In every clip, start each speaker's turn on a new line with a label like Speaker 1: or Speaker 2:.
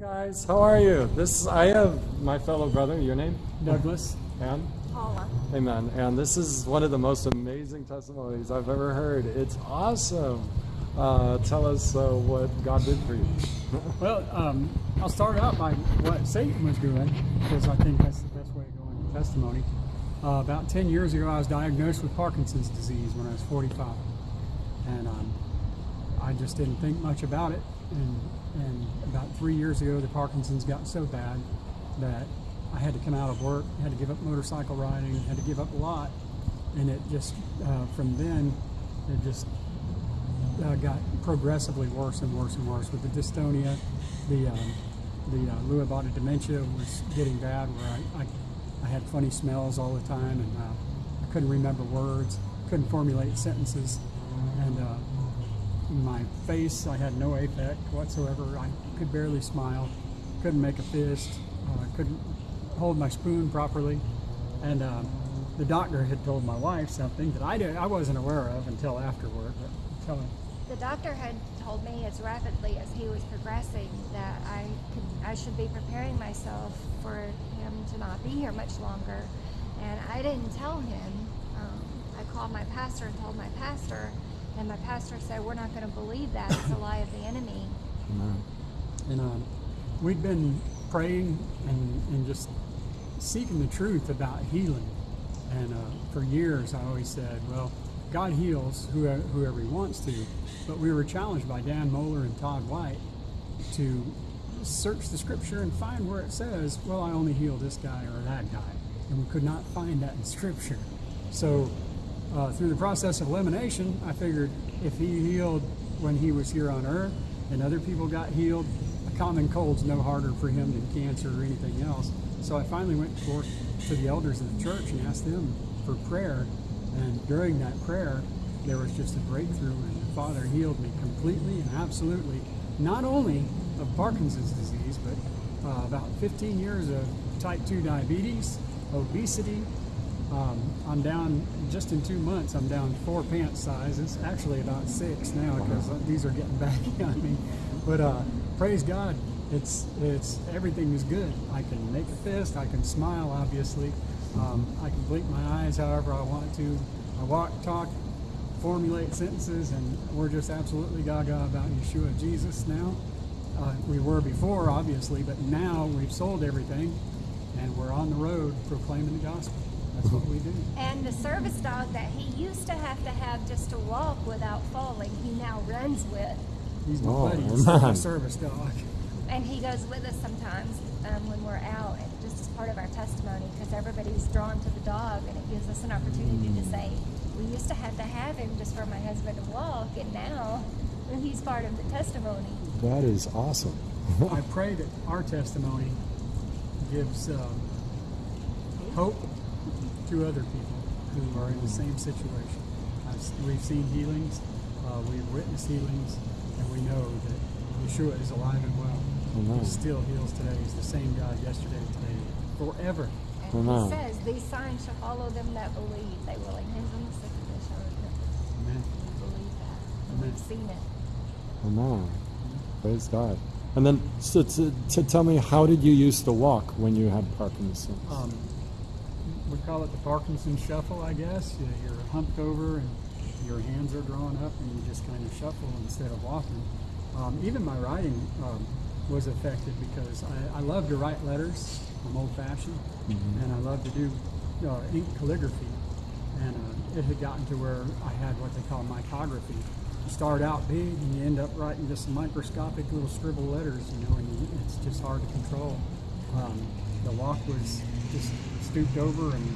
Speaker 1: guys. How are you? This I have my fellow brother. Your name?
Speaker 2: Douglas.
Speaker 1: And
Speaker 3: Paula.
Speaker 1: Amen. And this is one of the most amazing testimonies I've ever heard. It's awesome. Uh, tell us uh, what God did for you.
Speaker 2: Well, um, I'll start out by what Satan was doing, because I think that's the best way to go into testimony. Uh, about 10 years ago, I was diagnosed with Parkinson's disease when I was 45. And um, I just didn't think much about it. And, and about three years ago, the Parkinson's got so bad that I had to come out of work, had to give up motorcycle riding, had to give up a lot. And it just, uh, from then, it just uh, got progressively worse and worse and worse with the dystonia. The um, the uh, Lewy body dementia was getting bad, where I, I, I had funny smells all the time, and uh, I couldn't remember words, couldn't formulate sentences, and uh, my face I had no affect whatsoever. I could barely smile, couldn't make a fist, uh, couldn't hold my spoon properly, and um, the doctor had told my wife something that I didn't, I wasn't aware of until afterward. But tell her.
Speaker 3: The doctor had told me as rapidly as he was progressing that I could, I should be preparing myself for him to not be here much longer, and I didn't tell him. Um, I called my pastor and told my pastor, and my pastor said, "We're not going to believe that. It's a lie of the enemy."
Speaker 2: And um, we'd been praying and, and just seeking the truth about healing. And uh, for years, I always said, well, God heals whoever, whoever He wants to. But we were challenged by Dan Mohler and Todd White to search the scripture and find where it says, well, I only heal this guy or that guy. And we could not find that in scripture. So uh, through the process of elimination, I figured if he healed when he was here on earth and other people got healed, a common cold's no harder for him than cancer or anything else. So I finally went forth to the elders of the church and asked them for prayer. And during that prayer, there was just a breakthrough, and the Father healed me completely and absolutely, not only of Parkinson's disease, but uh, about 15 years of type 2 diabetes, obesity, um, I'm down just in two months. I'm down four pant sizes, actually about six now because these are getting baggy on me. But uh, praise God, it's it's everything is good. I can make a fist. I can smile. Obviously, um, I can blink my eyes however I want to. I walk, talk, formulate sentences, and we're just absolutely gaga about Yeshua Jesus now. Uh, we were before, obviously, but now we've sold everything and we're on the road proclaiming the gospel. That's what we do.
Speaker 3: And the service dog that he used to have to have just to walk without falling, he now runs with.
Speaker 2: He's my
Speaker 1: Oh,
Speaker 2: buddy. He's my service dog.
Speaker 3: And he goes with us sometimes um, when we're out, and just as part of our testimony, because everybody's drawn to the dog, and it gives us an opportunity to say, we used to have to have him just for my husband to walk, and now he's part of the testimony.
Speaker 1: That is awesome.
Speaker 2: I pray that our testimony gives um, hope to other people who are in the same situation. I've, we've seen healings, uh, we've witnessed healings, and we know that Yeshua is alive and well.
Speaker 1: Amen.
Speaker 2: He still heals today. He's the same God yesterday, today, forever.
Speaker 3: And
Speaker 1: Amen.
Speaker 3: he says, These signs shall follow them that believe. They will lay hands on the sick and they shall recover.
Speaker 2: Amen.
Speaker 3: We believe that. And
Speaker 2: Amen.
Speaker 3: we've seen it.
Speaker 1: Amen. Praise God. And then, so to, to tell me, how did you used to walk when you had Parkinson's?
Speaker 2: um, we call it the Parkinson shuffle, I guess. You know, you're humped over and your hands are drawn up and you just kind of shuffle instead of walking. Um, even my writing um, was affected because I, I love to write letters. I'm old fashioned and I love to do uh, ink calligraphy. And uh, it had gotten to where I had what they call micrography. You start out big and you end up writing just microscopic little scribble letters, you know, and you, it's just hard to control. Um, the walk was just stooped over and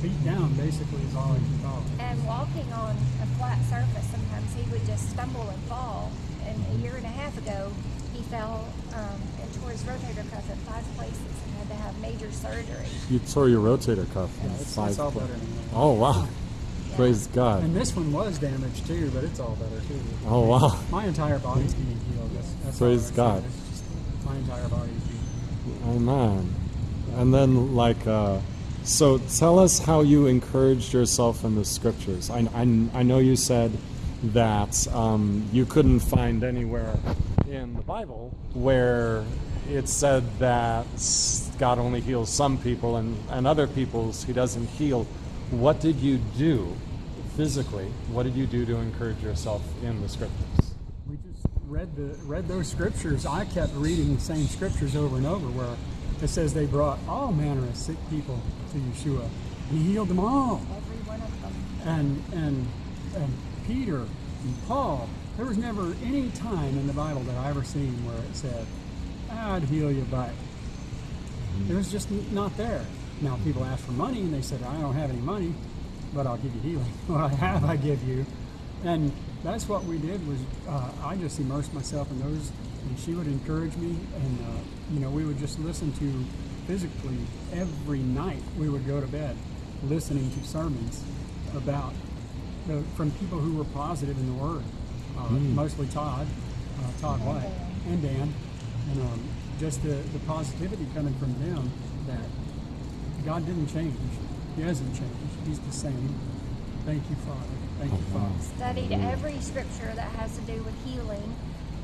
Speaker 2: feet down, basically, is all I can call it.
Speaker 3: And walking on a flat surface, sometimes he would just stumble and fall. And a year and a half ago, he fell um, and tore his rotator cuff in five places and had to have major surgery.
Speaker 1: You tore your rotator cuff. in
Speaker 2: Yeah, it's,
Speaker 1: five
Speaker 2: it's all
Speaker 1: pla-
Speaker 2: better now.
Speaker 1: Oh, wow.
Speaker 3: Yeah.
Speaker 1: Praise God.
Speaker 2: And this one was damaged too, but it's all better too.
Speaker 1: Oh, wow.
Speaker 2: My entire body's being healed. That's, that's
Speaker 1: Praise God.
Speaker 2: It's just my entire body's being healed.
Speaker 1: Amen. And then, like, uh, so tell us how you encouraged yourself in the scriptures. I, I, I know you said that um, you couldn't find anywhere in the Bible where it said that God only heals some people and, and other people's He doesn't heal. What did you do physically? What did you do to encourage yourself in the scriptures?
Speaker 2: we just read the read those scriptures. I kept reading the same scriptures over and over, where it says they brought all manner of sick people to Yeshua. He healed them all.
Speaker 3: Every one of them.
Speaker 2: And and and Peter and Paul. There was never any time in the Bible that I ever seen where it said, "I'd heal you," but it was just not there. Now people ask for money, and they said, "I don't have any money, but I'll give you healing. what I have, I give you." And that's what we did. Was uh, I just immersed myself in those, and she would encourage me, and uh, you know we would just listen to physically every night. We would go to bed listening to sermons about the, from people who were positive in the Word, uh, mostly Todd, uh, Todd White, and Dan, and um, just the, the positivity coming from them that God didn't change. He hasn't changed. He's the same. Thank you, Father. Thank you, Father.
Speaker 3: studied every scripture that has to do with healing,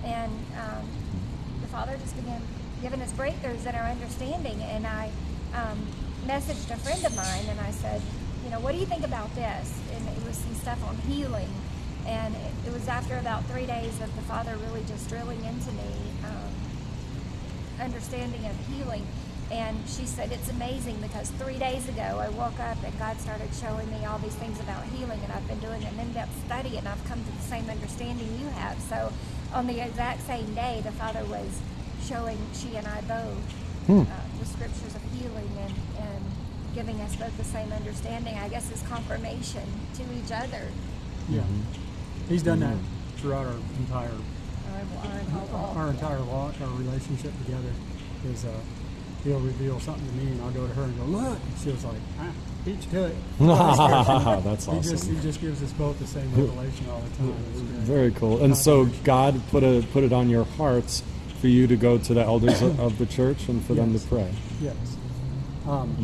Speaker 3: and um, the Father just began giving us breakthroughs in our understanding. And I um, messaged a friend of mine, and I said, you know, what do you think about this? And it was some stuff on healing, and it, it was after about three days of the Father really just drilling into me. Um, understanding of healing. And she said, It's amazing because three days ago I woke up and God started showing me all these things about healing, and I've been doing an in depth study and I've come to the same understanding you have. So, on the exact same day, the Father was showing she and I both uh, the scriptures of healing and, and giving us both the same understanding. I guess is confirmation to each other.
Speaker 2: Yeah. He's done that throughout our entire
Speaker 3: Our, our, whole walk.
Speaker 2: our entire walk, our relationship together. Is uh, he'll reveal something to me, and I'll go to her and go, "Look," and she was like, ah, "Beat you to it."
Speaker 1: That's
Speaker 2: He just
Speaker 1: awesome.
Speaker 2: he just gives us both the same revelation all the time.
Speaker 1: Very cool. And so God put a put it on your hearts for you to go to the elders of of the church and for them to pray.
Speaker 2: Yes. Um,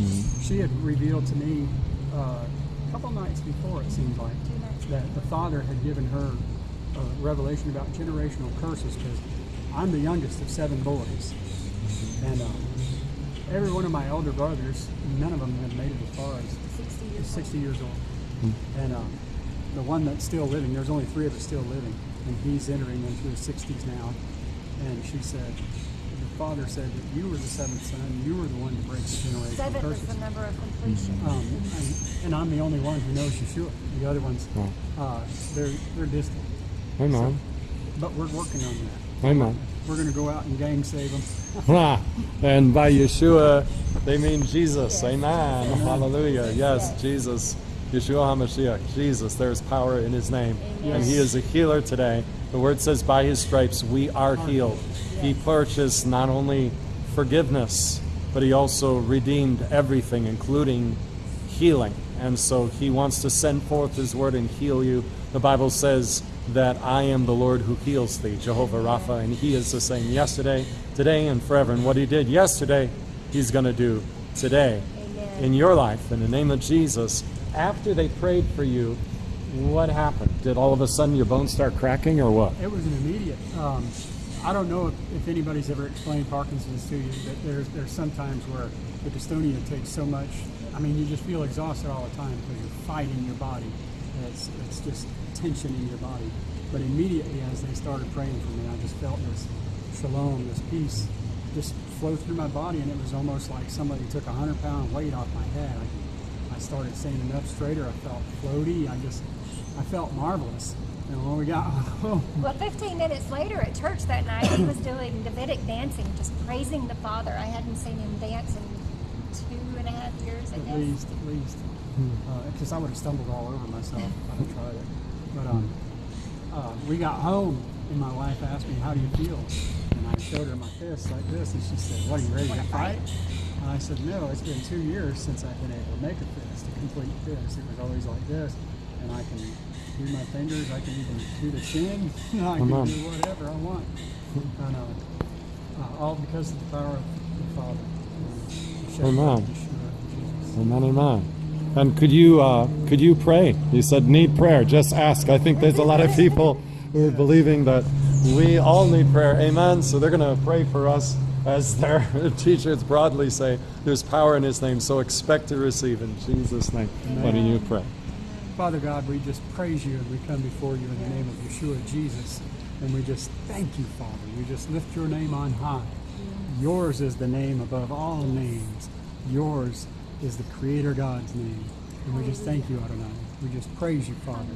Speaker 2: She had revealed to me uh, a couple nights before, it seemed like, that the Father had given her a revelation about generational curses because I'm the youngest of seven boys. And um, every one of my elder brothers, none of them have made it as far as
Speaker 3: 60 years
Speaker 2: 60 years old. And um, the one that's still living, there's only three of us still living, and he's entering into his 60s now. And she said, the father said that you were the seventh son, you were the one to break the generational
Speaker 3: Seven is the number of completion.
Speaker 2: Um, and, and I'm the only one who knows Yeshua. The other ones,
Speaker 1: Wow.
Speaker 2: uh, they're they're distant.
Speaker 1: Amen.
Speaker 2: But we're working on that.
Speaker 1: Amen.
Speaker 2: We're going to go out and gang save them.
Speaker 1: And by Yeshua, they mean Jesus.
Speaker 3: Yes.
Speaker 1: Amen. Hallelujah. Yes,
Speaker 3: Yes.
Speaker 1: Jesus. Yeshua HaMashiach. Jesus. There's power in his name.
Speaker 3: Amen.
Speaker 1: And he is a healer today. The word says, by his stripes we are healed. He purchased not only forgiveness, but he also redeemed everything, including healing. And so he wants to send forth his word and heal you. The Bible says that I am the Lord who heals thee, Jehovah Rapha, and he is the same yesterday, today, and forever. And what he did yesterday, he's going to do today
Speaker 3: Amen.
Speaker 1: in your life. In the name of Jesus, after they prayed for you, what happened? Did all of a sudden your bones start cracking or what?
Speaker 2: It was an immediate. Um, I don't know if, if anybody's ever explained Parkinson's to you, but there's there's sometimes where the dystonia takes so much. I mean, you just feel exhausted all the time because you're fighting your body. It's it's just tension in your body. But immediately as they started praying for me, I just felt this shalom, this peace, just flow through my body, and it was almost like somebody took a hundred pound weight off my head. I, I started standing up straighter. I felt floaty. I just I felt marvelous. And when we got home,
Speaker 3: Well, 15 minutes later at church that night, he was doing Davidic dancing, just praising the Father. I hadn't seen him dance in two and a half years, I
Speaker 2: at
Speaker 3: guess.
Speaker 2: least, at least, because I would have stumbled all over myself if I had tried it. But um, uh, we got home, and my wife asked me, "How do you feel?" And I showed her my fist like this, and she said, "What are you ready to fight?"
Speaker 3: fight?
Speaker 2: And I said, "No, it's been two years since I've been able to make a fist, a complete fist. It was always like this, and I can do my fingers. I can even do the chin. I can do whatever I want." And uh, uh, all because of the power of the Father.
Speaker 1: Amen.
Speaker 2: blood of Yeshua, Jesus.
Speaker 1: Amen, amen. And could you uh, could you pray? You said need prayer. Just ask. I think there's a lot of people who are believing that we all need prayer. Amen. So they're going to pray for us. As their teachers broadly say, there's power in His name. So expect to receive in Jesus' name. Why don't you pray?
Speaker 2: Father God, we just praise you and we come before you in the name of Yeshua Jesus. And we just thank you, Father. We just lift your name on high. Yours is the name above all names. Yours is the Creator God's name. And we just thank you, Adonai. We just praise you, Father.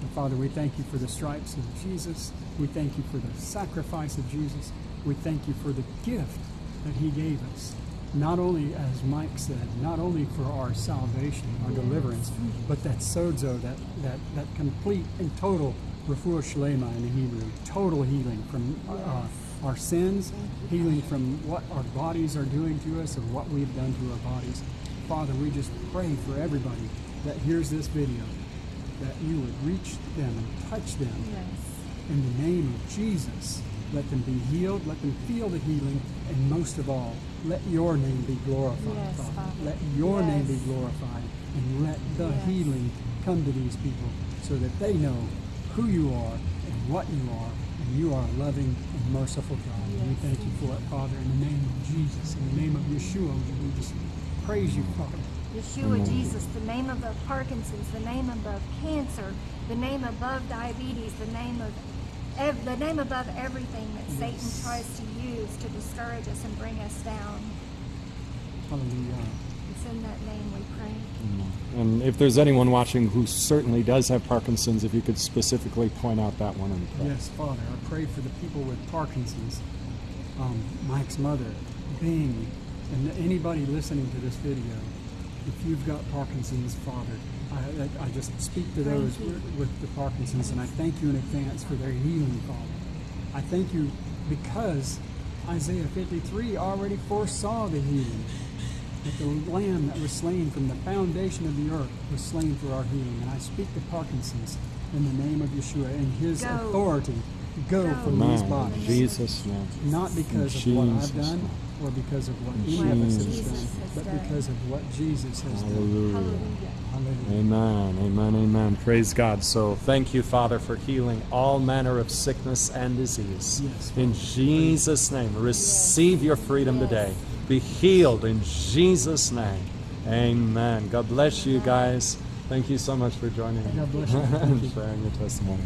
Speaker 2: And Father, we thank you for the stripes of Jesus. We thank you for the sacrifice of Jesus. We thank you for the gift that he gave us. Not only, as Mike said, not only for our salvation, our deliverance, but that sozo, that, that, that complete and total refuah shlema in the Hebrew, total healing from uh, our sins, healing from what our bodies are doing to us and what we've done to our bodies. Father, we just pray for everybody that hears this video, that you would reach them and touch them in the name of Jesus. Let them be healed, let them feel the healing, and most of all, let your name be glorified,
Speaker 3: Yes,
Speaker 2: Father.
Speaker 3: Father.
Speaker 2: Let your name be glorified, and let the
Speaker 3: Yes.
Speaker 2: healing come to these people so that they know who you are and what you are, and you are a loving and merciful God. And we thank you for it, Father, in the name of Jesus, in the name of Yeshua, we just praise you, Father.
Speaker 3: Yeshua Jesus, the name above Parkinson's, the name above cancer, the name above diabetes, the name of the name above everything that Satan tries to use to discourage us and bring us down.
Speaker 2: Hallelujah.
Speaker 3: It's in that name we pray.
Speaker 1: And if there's anyone watching who certainly does have Parkinson's, if you could specifically point out that one and pray.
Speaker 2: Yes, Father, I pray for the people with Parkinson's, um, Mike's mother, Bing, and anybody listening to this video. If you've got Parkinson's, Father, I, I, I just speak to those with, with the Parkinson's, and I thank you in advance for their healing, Father. I thank you because Isaiah 53 already foresaw the healing. That the lamb that was slain from the foundation of the earth was slain for our healing. And I speak to Parkinson's in the name of Yeshua and his
Speaker 3: Go.
Speaker 2: authority. Go,
Speaker 3: Go.
Speaker 2: from these
Speaker 1: Man,
Speaker 2: bodies.
Speaker 1: Jesus' name.
Speaker 2: Not because
Speaker 1: In
Speaker 2: of what I've done
Speaker 1: name.
Speaker 2: Or because of what
Speaker 1: In
Speaker 2: any of us has
Speaker 1: Jesus'
Speaker 2: done, but because of what Jesus has done.
Speaker 1: Hallelujah.
Speaker 3: Hallelujah.
Speaker 2: Hallelujah.
Speaker 1: Amen, amen, amen. Praise God. So thank you, Father, for healing all manner of sickness and disease.
Speaker 2: Yes,
Speaker 1: In Jesus' name, receive your freedom
Speaker 3: Yes.
Speaker 1: today. Be healed in Jesus' name. Amen. God bless you guys. Thank you so much for joining
Speaker 2: God bless you.
Speaker 1: and sharing your testimony.